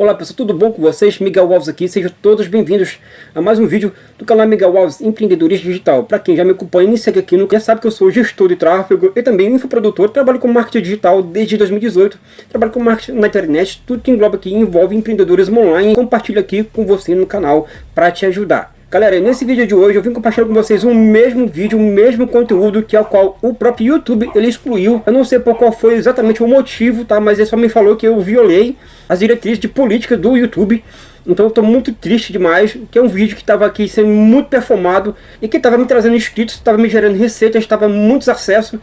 Olá pessoal, tudo bom com vocês? Miguel Alves aqui, sejam todos bem-vindos a mais um vídeo do canal Miguel Alves Empreendedorismo Digital. Para quem já me acompanha e me segue aqui, já sabe que eu sou gestor de tráfego e também infoprodutor, trabalho com marketing digital desde 2018, trabalho com marketing na internet, tudo que engloba aqui envolve empreendedorismo online, compartilho aqui com você no canal para te ajudar. Galera, nesse vídeo de hoje eu vim compartilhar com vocês o mesmo vídeo, o mesmo conteúdo que é o qual o próprio YouTube ele excluiu. Eu não sei por qual foi exatamente o motivo, tá? Mas ele só me falou que eu violei as diretrizes de política do YouTube. Então eu estou muito triste demais, que é um vídeo que estava aqui sendo muito performado e que estava me trazendo inscritos, estava me gerando receitas, estava muitos acessos.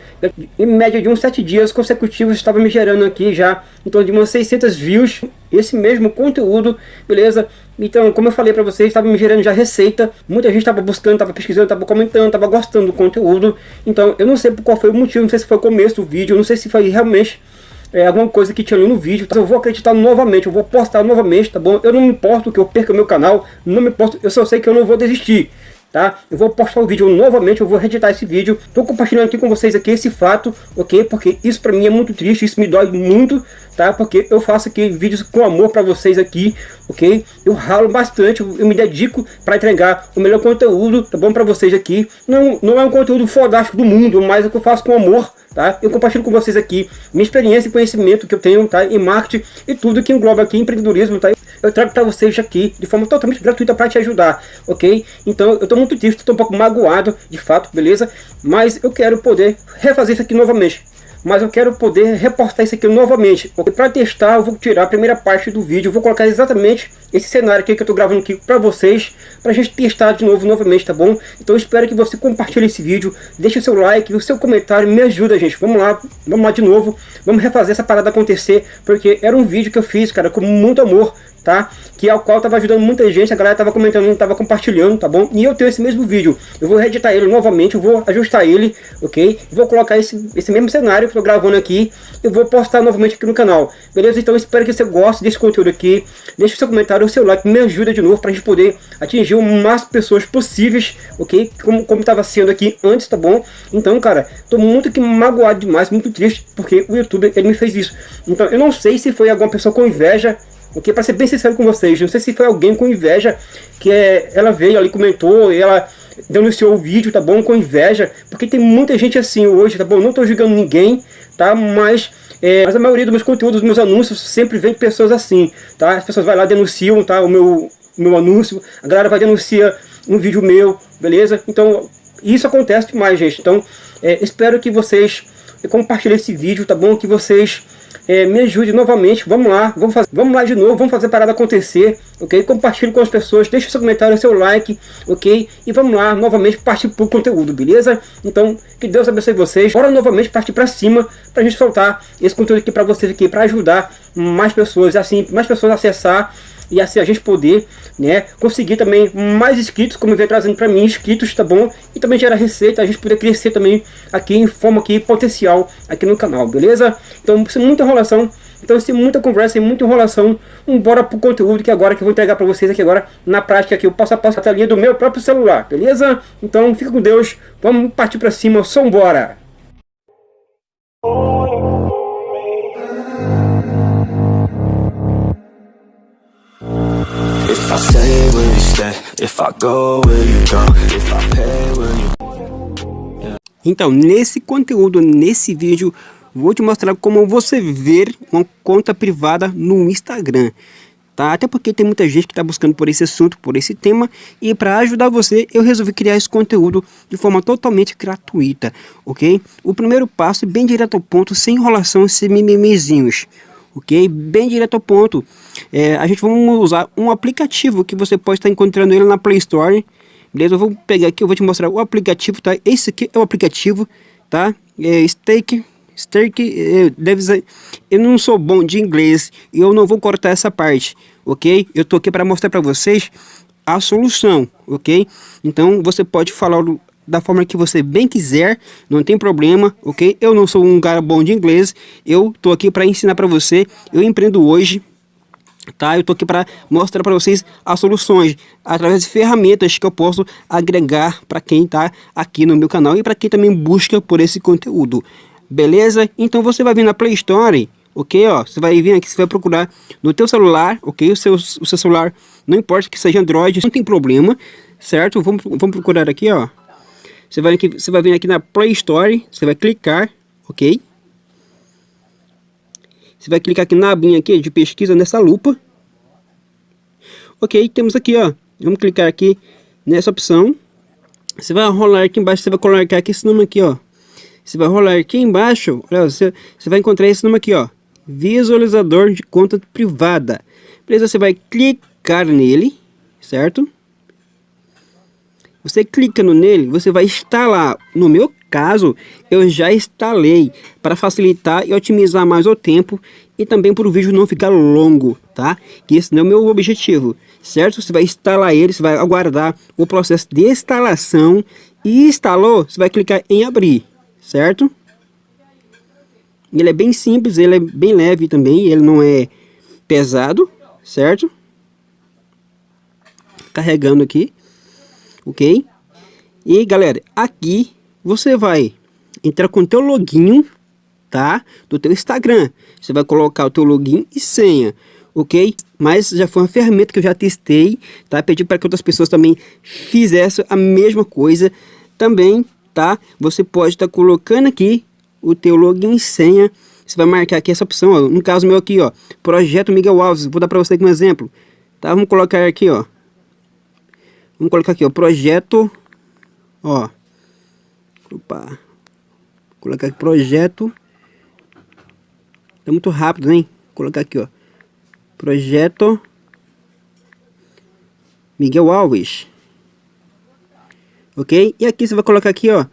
Em média de uns 7 dias consecutivos estava me gerando aqui já em torno de umas 600 views esse mesmo conteúdo, beleza? Então, como eu falei para vocês, estava me gerando já receita, muita gente estava buscando, estava pesquisando, estava comentando, estava gostando do conteúdo. Então, eu não sei qual foi o motivo, não sei se foi o começo do vídeo, não sei se foi realmente é, alguma coisa que tinha ali no vídeo, tá? eu vou acreditar novamente, eu vou postar novamente, tá bom? Eu não me importo que eu perca meu canal, não me importo, eu só sei que eu não vou desistir tá? Eu vou postar o vídeo novamente, eu vou reeditar esse vídeo. Tô compartilhando aqui com vocês aqui esse fato, ok? Porque isso pra mim é muito triste, isso me dói muito, tá? Porque eu faço aqui vídeos com amor pra vocês aqui, ok? Eu ralo bastante, eu me dedico pra entregar o melhor conteúdo, tá bom? Pra vocês aqui. Não, não é um conteúdo fodástico do mundo, mas é o que eu faço com amor, tá? Eu compartilho com vocês aqui minha experiência e conhecimento que eu tenho, tá? Em marketing e tudo que engloba aqui empreendedorismo, tá? Eu trago para vocês aqui de forma totalmente gratuita para te ajudar, ok? Então eu estou muito triste, estou um pouco magoado, de fato, beleza? Mas eu quero poder refazer isso aqui novamente mas eu quero poder reportar isso aqui novamente. Porque para testar eu vou tirar a primeira parte do vídeo, vou colocar exatamente esse cenário aqui que eu estou gravando aqui para vocês, para a gente testar de novo, novamente, tá bom? Então espero que você compartilhe esse vídeo, deixe o seu like, o seu comentário, me ajuda, gente. Vamos lá, vamos lá de novo, vamos refazer essa parada acontecer, porque era um vídeo que eu fiz, cara, com muito amor, tá? Que ao qual tava ajudando muita gente, a galera tava comentando, tava compartilhando, tá bom? E eu tenho esse mesmo vídeo, eu vou reeditar ele novamente, eu vou ajustar ele, ok? Vou colocar esse, esse mesmo cenário que eu tô gravando aqui, eu vou postar novamente aqui no canal, beleza? Então espero que você goste desse conteúdo aqui, deixe o seu comentário, o seu like, me ajuda de novo pra gente poder atingir o de pessoas possíveis, ok? Como, como tava sendo aqui antes, tá bom? Então, cara, tô muito que magoado demais, muito triste, porque o YouTube, ele me fez isso. Então, eu não sei se foi alguma pessoa com inveja porque para ser bem sincero com vocês, não sei se foi alguém com inveja que é, ela veio ali, comentou, e ela denunciou o vídeo, tá bom? Com inveja, porque tem muita gente assim hoje, tá bom? Não tô julgando ninguém, tá? Mas, é, mas a maioria dos meus conteúdos, dos meus anúncios, sempre vem pessoas assim, tá? As pessoas vão lá, denunciam, tá? O meu, meu anúncio, a galera vai denunciar um vídeo meu, beleza? Então, isso acontece demais, gente. Então, é, espero que vocês compartilhem esse vídeo, tá bom? Que vocês é, me ajude novamente, vamos lá, vamos, fazer, vamos lá de novo, vamos fazer a parada acontecer, ok? Compartilhe com as pessoas, deixe seu comentário, seu like, ok? E vamos lá, novamente, partir para o conteúdo, beleza? Então, que Deus abençoe vocês. Bora novamente partir para cima, para a gente soltar esse conteúdo aqui para vocês aqui, para ajudar mais pessoas, assim, mais pessoas a acessar e assim a gente poder né, conseguir também mais inscritos, como vem trazendo para mim, inscritos, tá bom? E também gerar receita, a gente poder crescer também aqui em forma aqui potencial aqui no canal, beleza? Então, sem muita enrolação, então sem muita conversa, sem muita enrolação, bora pro conteúdo que agora que eu vou entregar para vocês aqui agora na prática aqui, o passo a passo a telinha do meu próprio celular, beleza? Então fica com Deus, vamos partir para cima, só embora! Então, nesse conteúdo, nesse vídeo, vou te mostrar como você ver uma conta privada no Instagram. Tá? Até porque tem muita gente que está buscando por esse assunto, por esse tema, e para ajudar você, eu resolvi criar esse conteúdo de forma totalmente gratuita, ok? O primeiro passo, é bem direto ao ponto, sem enrolação, sem mimimezinhos ok? Bem direto ao ponto. É, a gente vai usar um aplicativo que você pode estar encontrando ele na Play Store, beleza? Eu vou pegar aqui, eu vou te mostrar o aplicativo, tá? Esse aqui é o aplicativo, tá? É Stake, Stake, é, deve ser, eu não sou bom de inglês e eu não vou cortar essa parte, ok? Eu tô aqui para mostrar para vocês a solução, ok? Então você pode falar da forma que você bem quiser, não tem problema, ok? Eu não sou um cara bom de inglês, eu tô aqui para ensinar para você, eu empreendo hoje, tá? Eu tô aqui para mostrar para vocês as soluções através de ferramentas que eu posso agregar para quem tá aqui no meu canal e para quem também busca por esse conteúdo. Beleza? Então você vai vir na Play Store ok? Ó, você vai vir aqui, você vai procurar no teu celular, ok? O seu, o seu celular, não importa que seja Android, não tem problema, certo? Vamos, vamos procurar aqui, ó. Você vai, aqui, você vai vir aqui na Play Store, você vai clicar, ok? Você vai clicar aqui na abinha aqui de pesquisa nessa lupa. Ok, temos aqui, ó. Vamos clicar aqui nessa opção. Você vai rolar aqui embaixo, você vai colocar aqui esse nome aqui, ó. Você vai rolar aqui embaixo, olha, você, você vai encontrar esse nome aqui, ó. Visualizador de conta privada. Beleza? Você vai clicar nele, certo? Você clicando nele, você vai instalar. No meu caso, eu já instalei para facilitar e otimizar mais o tempo e também para o vídeo não ficar longo, tá? Que esse não é o meu objetivo, certo? Você vai instalar ele, você vai aguardar o processo de instalação e instalou, você vai clicar em abrir, certo? Ele é bem simples, ele é bem leve também, ele não é pesado, certo? Carregando aqui ok? E galera, aqui você vai entrar com o teu login, tá? Do teu Instagram. Você vai colocar o teu login e senha, ok? Mas já foi uma ferramenta que eu já testei, tá? Pedi para que outras pessoas também fizessem a mesma coisa também, tá? Você pode estar tá colocando aqui o teu login e senha. Você vai marcar aqui essa opção, ó. No caso meu aqui, ó, Projeto Miguel Alves. Vou dar para você aqui um exemplo, tá? Vamos colocar aqui, ó, Vamos colocar aqui, ó, projeto, ó. Opa. Colocar aqui projeto. Tá muito rápido, hein? Vou colocar aqui, ó. Projeto Miguel Alves. Ok? E aqui você vai colocar aqui, ó,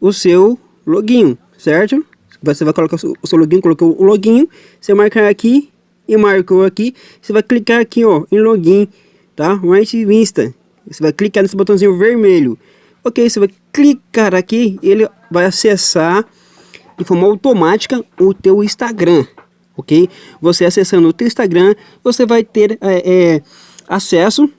o seu login, certo? Você vai colocar o seu login, colocou o login, você marcar aqui e marcou aqui, você vai clicar aqui, ó, em login, tá? Right Vista. Você vai clicar nesse botãozinho vermelho. Ok, você vai clicar aqui, ele vai acessar de forma automática o teu Instagram, ok? Você acessando o teu Instagram, você vai ter é, é, acesso,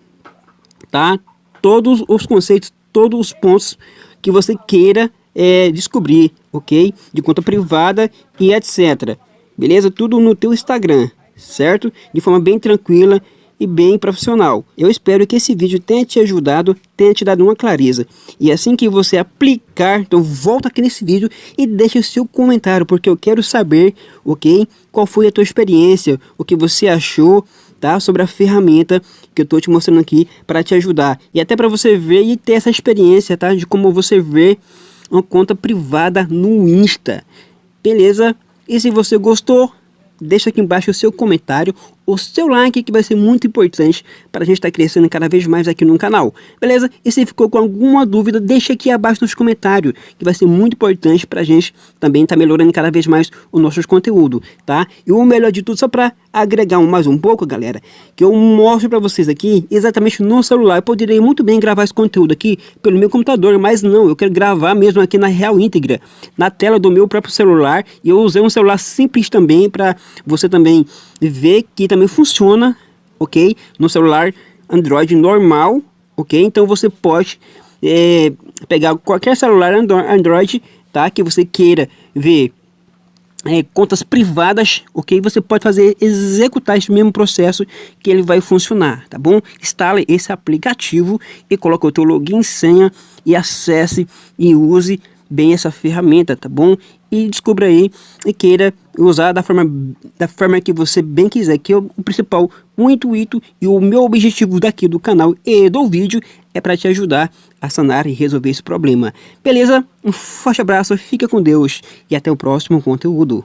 tá? Todos os conceitos, todos os pontos que você queira é, descobrir, ok? De conta privada e etc. Beleza? Tudo no teu Instagram, certo? De forma bem tranquila e bem profissional. Eu espero que esse vídeo tenha te ajudado, tenha te dado uma clareza. E assim que você aplicar, então volta aqui nesse vídeo e deixa o seu comentário, porque eu quero saber, ok? Qual foi a tua experiência, o que você achou, tá? Sobre a ferramenta que eu estou te mostrando aqui para te ajudar. E até para você ver e ter essa experiência, tá? De como você vê uma conta privada no Insta. Beleza? E se você gostou, deixa aqui embaixo o seu comentário, o seu like que vai ser muito importante para a gente estar tá crescendo cada vez mais aqui no canal, beleza? E se ficou com alguma dúvida, deixa aqui abaixo nos comentários, que vai ser muito importante para a gente também estar tá melhorando cada vez mais o nosso conteúdo, tá? E o melhor de tudo, só para agregar mais um pouco, galera, que eu mostro para vocês aqui exatamente no celular. Eu poderia muito bem gravar esse conteúdo aqui pelo meu computador, mas não, eu quero gravar mesmo aqui na real íntegra, na tela do meu próprio celular. E eu usei um celular simples também para você também ver que também funciona, ok? No celular Android normal, ok? Então você pode é, pegar qualquer celular Android, tá? Que você queira ver é, contas privadas, ok? Você pode fazer, executar esse mesmo processo que ele vai funcionar, tá bom? Instale esse aplicativo e coloque o teu login, senha e acesse e use bem essa ferramenta, tá bom? E descubra aí e queira usar da forma, da forma que você bem quiser, que é o principal, o intuito e o meu objetivo daqui do canal e do vídeo é para te ajudar a sanar e resolver esse problema. Beleza? Um forte abraço, fica com Deus e até o próximo conteúdo.